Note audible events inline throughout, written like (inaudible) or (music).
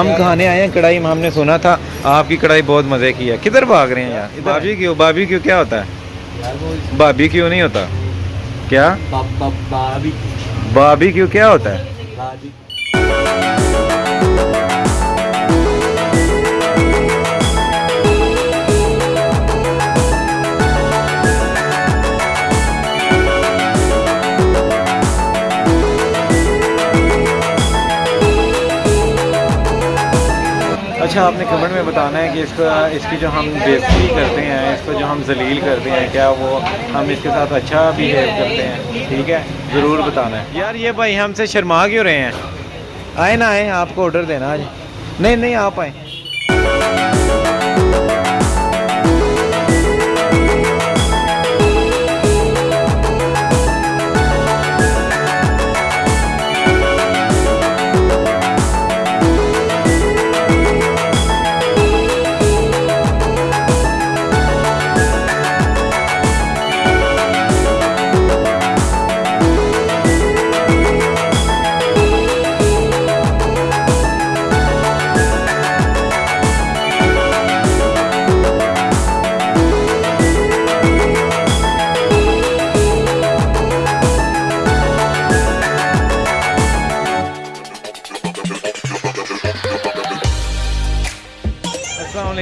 ہم کھانے آئے ہیں کڑھائی ہم نے سنا تھا آپ کی کڑھائی بہت مزے کی ہے۔ کدھر بھاگ رہے ہیں یار؟ بابی کیوں؟ بابی کیوں؟ کیا ہوتا ہے؟ بابی کیوں نہیں ہوتا؟ کیا؟ بابی کیوں؟ کیا ہوتا ہے؟ اچھا آپ نے کمنٹ میں بتانا ہے کہ اس کا اس کی جو ہم بےزتی کرتے ہیں، اس کو جو ہم ذلیل کرتے ہیں، کیا وہ ہم اس کے ساتھ اچھا بیہیو کرتے ہیں؟ ٹھیک ہے، ضرور بتانا ہے۔ یار، یہ بھائی ہم سے شرما کیوں رہے ہیں؟ آئے نہ آئے، آپ کو آڈر دینا آج۔ نہیں نہیں، آپ آئیں۔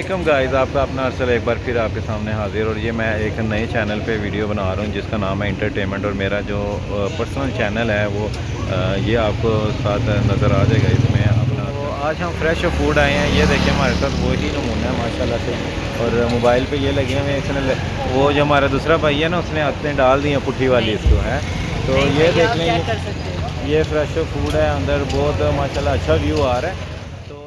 علیکم گائز آپ کا اپنا ارسل ایک بار پھر آپ کے سامنے حاضر اور یہ میں ایک نئے چینل پہ ویڈیو بنا رہا ہوں جس کا نام ہے انٹرٹینمنٹ اور میرا جو پرسنل چینل ہے وہ یہ آپ کو ساتھ نظر آ جائے گا اس میں اپنا۔ آج ہم فریش فوڈ آئے ہیں یہ دیکھیں ہمارے ساتھ وہی نمونہ ہے ماشاء اللہ سے۔ اور موبائل پہ یہ لگے ہوئے ہیں اس نے وہ جو ہمارا دوسرا بھائی ہے نا اس نے ہاتھیں ڈال دی ہیں پٹھی والی اس کو ہے تو یہ دیکھ لیں یہ فریش فوڈ ہے اندر بہت ماشاء اللہ اچھا ویو آ رہا ہے۔ تو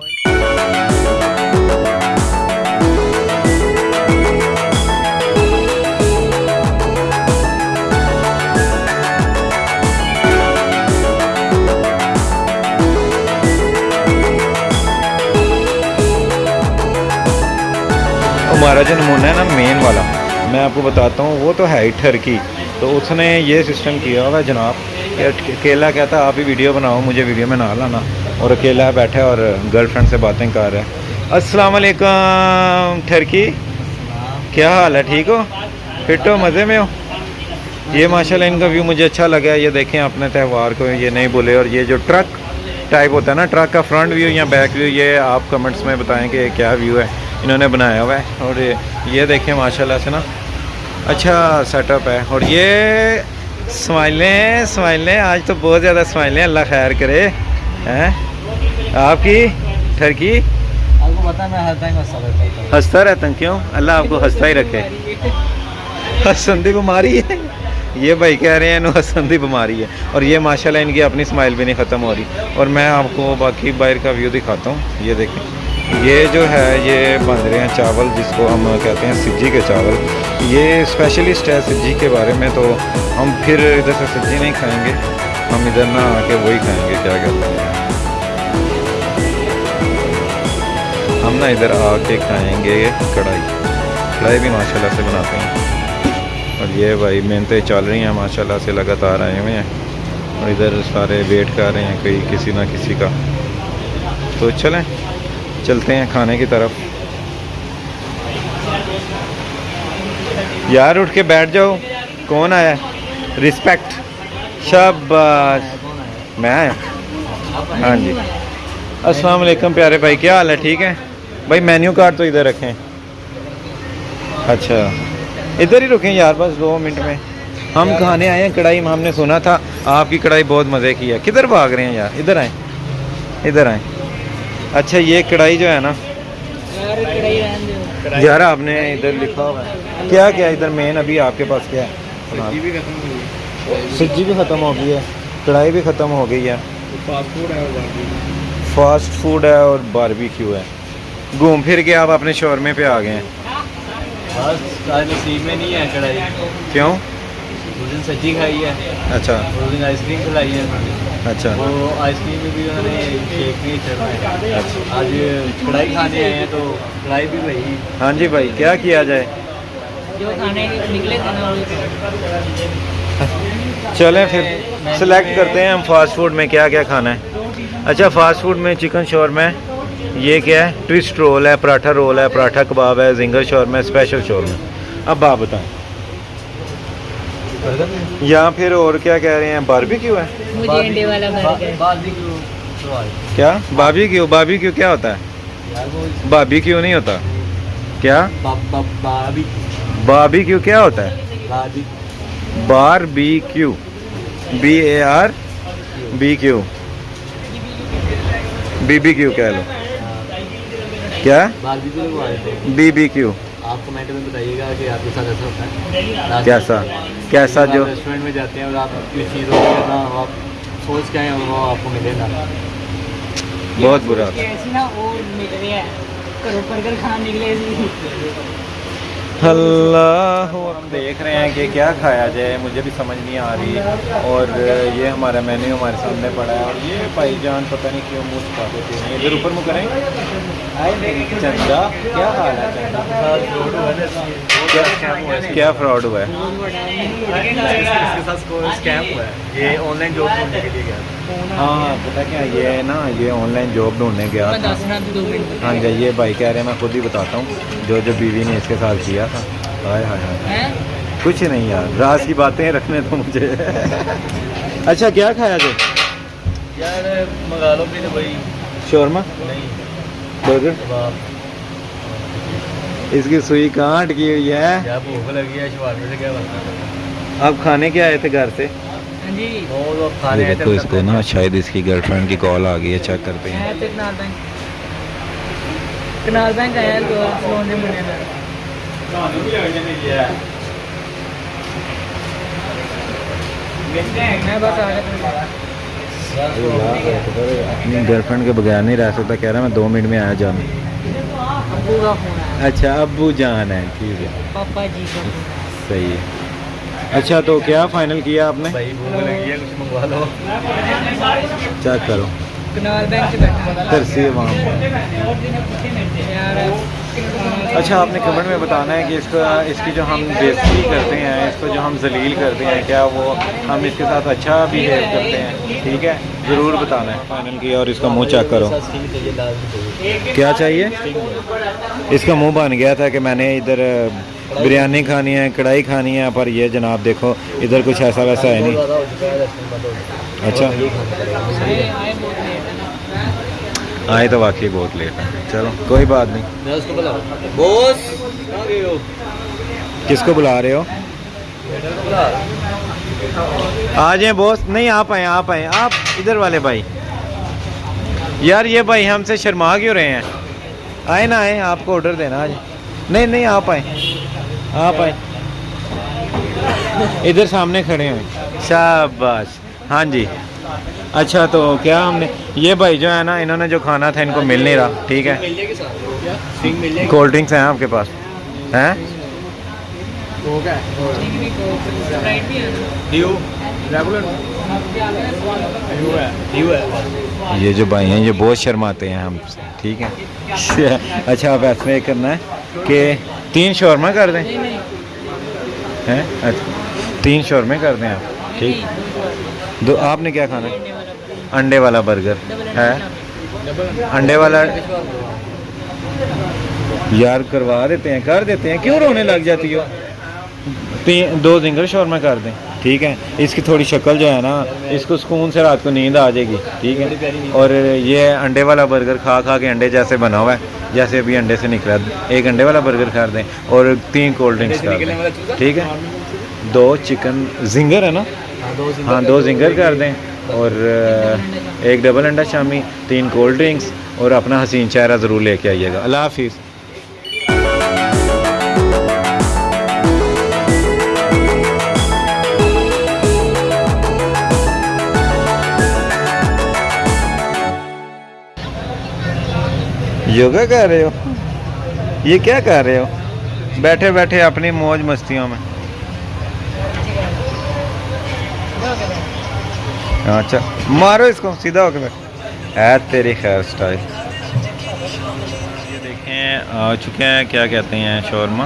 ہمارا جو نمونہ ہے نا مین والا، میں آپ کو بتاتا ہوں، وہ تو ہے ہی ٹھرکی تو اس نے یہ سسٹم کیا ہوا جناب، کہ اکیلا کہتا ہے، آپ ہی ویڈیو بناؤ، مجھے ویڈیو میں نہ لانا اور اکیلا بیٹھا ہے اور گرل فرینڈ سے باتیں کر رہا ہے۔ السلام علیکم ٹھرکی کیا حال ہے؟ ٹھیک ہو؟ فٹ ہو؟ مزے میں ہو؟ یہ ماشاء اللہ ان کا ویو مجھے اچھا لگا یہ دیکھیں، اپنے تہوار کو یہ نہیں بولے اور یہ جو ٹرک ٹائپ ہوتا ہے نا، ٹرک کا فرنٹ ویو یا بیک ویو یہ آپ کمنٹس میں بتائیں کہ یہ کیا ویو ہے۔ انہوں نے بنایا ہوا ہے اور یہ دیکھیں ماشاء اللہ سے نا۔ اچھا سیٹ اپ ہے اور یہ سمائلیں سمائلیں آج تو بہت زیادہ سمائلیں اللہ خیر کرے۔ ہیں؟ آپ کی؟ ٹھرکی ہنستا رہتا ہوں۔ ہنستا رہتا ہوں؟ کیوں؟ اللہ آپ کو ہنستا ہی رکھے۔ ہسن دی بیماری ہے۔ یہ بھائی کہہ رہے ہیں انہوں ہسن دی بیماری ہے۔ اور یہ ماشاءاللہ ان کی اپنی اسمائل بھی نہیں ختم ہو رہی۔ اور میں آپ کو باقی باہر کا ویو دکھاتا ہوں۔ یہ دیکھیں۔ یہ جو ہے، یہ بن رہے ہیں چاول، جس کو ہم کہتے ہیں سجی کے چاول۔ یہ اسپیشلسٹ ہے سجی کے بارے میں، تو ہم پھر ادھر سے سجی نہیں کھائیں گے۔ ہم ادھر نہ آ کے وہی کھائیں گے، کیا کہتے ہیں۔ ہم نا ادھر آ کے کھائیں گے کڑھائی۔ کڑھائی بھی ماشاء اللہ سے بناتے ہیں۔ اور یہ بھائی محنتیں چل رہی ہیں ماشاء اللہ سے لگاتار آئے ہوئے ہیں۔ اور ادھر سارے ویٹ کر رہے ہیں، کوئی کسی نہ کسی کا۔ تو چلیں۔ چلتے ہیں کھانے کی طرف۔ یار، اٹھ کے بیٹھ جاؤ۔ کون آیا؟ رسپیکٹ شاباش۔ میں آیا؟ ہاں جی۔ السلام علیکم پیارے بھائی، کیا حال ہے؟ ٹھیک ہے بھائی مینیو کارڈ تو ادھر رکھیں۔ اچھا۔ ادھر ہی رکیں یار، بس دو منٹ میں۔ ہم کھانے آئے ہیں، کڑھائی ہم نے سنا تھا۔ آپ کی کڑھائی بہت مزے کی ہے۔ کدھر بھاگ رہے ہیں یار؟ ادھر آئیں۔ ادھر آئیں۔ اچھا یہ کڑھائی جو ہے نا یار آپ نے ادھر لکھا ہوا ہے۔ کیا کیا ادھر مین ابھی آپ کے پاس کیا ہے؟ سجی بھی ختم ہو گئی ہے۔ کڑھائی بھی ختم ہو گئی ہے۔ فاسٹ فوڈ ہے اور باربی کیو ہے گھوم پھر کے آپ اپنے شورمے پہ آ گئے ہیں۔ بس آج نصیب میں نہیں ہے کڑھائی۔ کیوں؟ سجی کھائی ہے۔ اچھا۔ آئس کریم کھلائی ہے۔ اچھا۔ وہ آئس کریم میں بھی انہوں نے شیک نہیں چڑھایا آج کڑھائی کھانے آئے ہیں تو کڑھائی بھی ہاں جی بھائی کیا کیا جائے؟ جو کھانے نکلے چلیں پھر سلیکٹ کرتے ہیں ہم فاسٹ فوڈ میں کیا کیا کھانا ہے۔ اچھا فاسٹ فوڈ میں چکن شورمہ ہے یہ کیا ہے؟ ٹوسٹ رول ہے پراٹھا رول ہے پراٹھا کباب ہے زنگر شورما ہے اسپیشل شورما اب آپ بتائیں۔ یا پھر اور کیا کہہ رہے ہیں؟ باربی کیوں ہے؟ مجھے انڈے والا کیا بابی کیوں بابی کیوں کیا؟ ہوتا ہے؟ یار وہ بابی کیوں نہیں ہوتا۔ کیا؟ باربی بابی کیوں کیا ہوتا ہے؟ باربی bar B Q B A R B Q B B Q کہہ لو۔ کیا؟ رہے تھے بی بی کیو آپ کمنٹ میں بتائیے گا کہ آپ کے ساتھ ایسا ہوتا ہے۔ کیسا؟ کیسا؟ جو؟ ریسٹورینٹ میں جاتے ہیں اور آپ کسی چیز ہو نا آپ سوچ کے آئے ہیں وہ آپ کو ملے گا۔ بہت برا۔ ایسی نا اور مل رہی ہے۔ کرو برگر کھان نکلے۔ سی اللہ ہم دیکھ رہے ہیں کہ کیا کھایا جائے مجھے بھی سمجھ نہیں آ رہی۔ اور یہ ہمارا مینیو ہمارے سامنے پڑا ہے اور یہ بھائی جان پتہ نہیں کیوں منہ چھپا دیتے ہیں۔ ادھر اوپر منہ کریں۔ چندا کیا حال ہے کیا- کیا فراڈ ہوا ہے؟ اس کے ساتھ اسکیم ہوا ہے۔ یہ آن لائن جاب ڈھونڈنے کے لیے گیا۔ تھا ہاں پتہ کیا یہ نا یہ آن لائن جاب ڈھونڈنے گیا ہاں جی یہ بھائی کہہ رہے ہیں میں خود ہی بتاتا ہوں جو جو بیوی نے اس کے ساتھ کیا تھا ہائے ہائے ہائے کچھ نہیں یار راز کی باتیں رکھنے تو مجھے اچھا کیا کھایا یار منگا لو بھائی شورما نہیں برگر اس کی سوئی کہاں اٹکی ہوئی ہے بھوک لگی آپ کھانے کے آئے تھے گھر سے جی۔ دیکھو اس کو نا شاید اس کی گرل فرینڈ کی کال آ گئی ہے چیک کرتے ہیں کنال بینک آیا دے میں اپنی گرل فرینڈ کے بغیر نہیں رہ سکتا کہہ رہا میں دو منٹ میں آیا جانا ابو کا فون آیا اچھا ابو جان ہے ٹھیک ہے۔ پاپا جی کا فون آیا صحیح ہے۔ اچھا تو کیا فائنل کیا آپ نے؟ بھائی بھوک لگی ہے کچھ منگوا لو۔ چیک کرو۔ ترسی وہاں اچھا آپ نے کمنٹ میں بتانا ہے کہ اس کا اس کی جو ہم بےزتی کرتے ہیں اس کو جو ہم ذلیل کرتے ہیں کیا وہ ہم اس کے ساتھ اچھا بیہیو کرتے ہیں؟ ٹھیک ہے ضرور بتانا ہے۔ فائنل کیا اور اس کا منہ چیک کرو۔ کیا چاہیے؟ اس کا منہ بن گیا تھا کہ میں نے ادھر بریانی کھانی ہے کڑھائی کھانی ہے پر یہ جناب دیکھو ادھر کچھ ایسا ویسا ہے نہیں۔ اچھا۔ آئے تو واقعی بہت لیٹ ہے۔ چلو کوئی بات نہیں۔ کس کو بلا رہے ہو؟ آ جائیں بوس۔ نہیں آپ آئیں آپ آئیں۔ آپ ادھر والے بھائی۔ یار یہ بھائی ہم سے شرما کیوں رہے ہیں؟ آئے نا آئیں آپ کو آڈر دینا آج۔ نہیں نہیں آپ آئیں۔ آپ آئیں ادھر سامنے کھڑے ہوئے شاباش۔ ہاں جی۔ اچھا تو کیا ہم نے یہ بھائی جو ہے نا انہوں نے جو کھانا تھا ان کو مل نہیں رہا۔ ٹھیک ہے۔ کولڈ ڈرنکس ہیں آپ کے پاس۔ ہیں؟ ہے۔ ڈیو ریگولر یہ جو بھائی ہیں، یہ بہت شرماتے ہیں ہم سے، ٹھیک ہے؟ اچھا آپ ایسا یہ کرنا ہے کہ تین شورما کر دیں۔ ہیں؟ اچھا تین شورمے کر دیں آپ، ٹھیک؟ دو، آپ نے کیا کھانا؟ ہے انڈے والا برگر، ہے؟ انڈے والا یار، کروا دیتے ہیں، کر دیتے ہیں، کیوں رونے لگ جاتی ہو؟ تین، دو زنگر شورما کر دیں۔ ٹھیک ہے؟ اس کی تھوڑی شکل جو ہے نا، اس کو سکون سے رات کو نیند آ جائے گی، ٹھیک ہے؟ اور یہ انڈے والا برگر کھا کھا کے انڈے جیسے بنا ہوا ہے، جیسے ابھی انڈے سے نکلا۔ ایک انڈے والا برگر کر دیں اور تین کولڈ ڈرنکس کر دیں، ٹھیک ہے؟ دو چکن زنگر ہے نا؟ ہاں دو زنگر کر دیں۔ اور ایک ڈبل انڈا شامی، تین کولڈ ڈرنکس اور اپنا حسین چہرہ ضرور لے کے آئیے گا۔ اللہ حافظ۔ یوگا کر رہے ہو؟ یہ کیا کر رہے ہو؟ بیٹھے بیٹھے اپنی موج مستیوں میں۔ اچھا مارو اس کو، سیدھا ہو کے بیٹھ تیری خیر سٹائل۔ یہ دیکھیں، آ، چکے ہیں، کیا کہتے ہیں شورما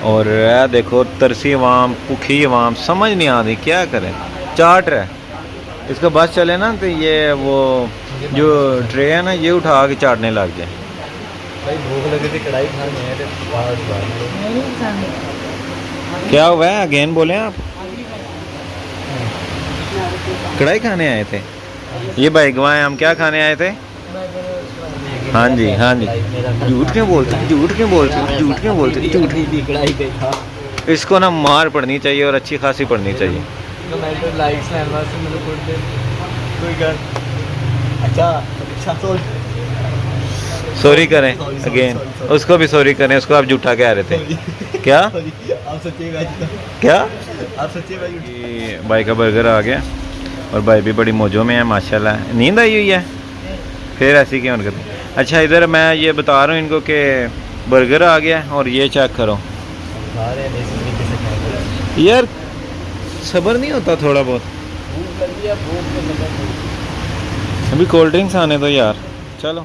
اور اے دیکھو، ترسی عوام، پکھی عوام، سمجھ نہیں آ رہی، کیا کریں؟ چاٹ رہے اس کا بس چلے نا، تو یہ وہ جو ٹرے ہے نا، یہ اٹھا کے چاٹنے لگ جائے بھائی بھوک لگی تھی کڑھائی کھانے آئے تھے آج بعد میں نہیں پسند کیا ہوا ہے اگین بولیں آپ کڑھائی کھانے آئے تھے یہ بھائی گوائیں ہم کیا کھانے آئے تھے ہاں جی ہاں جی جھوٹ کیوں بولتے جھوٹ کیوں بولتے جھوٹ کیوں بولتے جھوٹ اس کو نا مار پڑنی چاہیے اور اچھی خاصی پڑنی چاہیے لائکس ہیں بس میرے کو کوئی کر اچھا اچھا سوچ سوری کریں اگین اس کو بھی سوری کریں اس کو آپ جھوٹا کہہ رہے تھے۔ (laughs) کیا؟ آپ سچے بھائی کیا؟ آپ سچے بھائی کا برگر آ گیا اور بھائی بھی بڑی موجوں میں ہے ماشاء اللہ نیند آئی ہوئی ہے؟ پھر ایسی کیوں کرتے اچھا ادھر میں یہ بتا رہا ہوں ان کو کہ برگر آ گیا اور یہ چیک کرو۔ یار صبر نہیں ہوتا تھوڑا بہت؟ ابھی کولڈ ڈرنکس آنے دو یار۔ چلو۔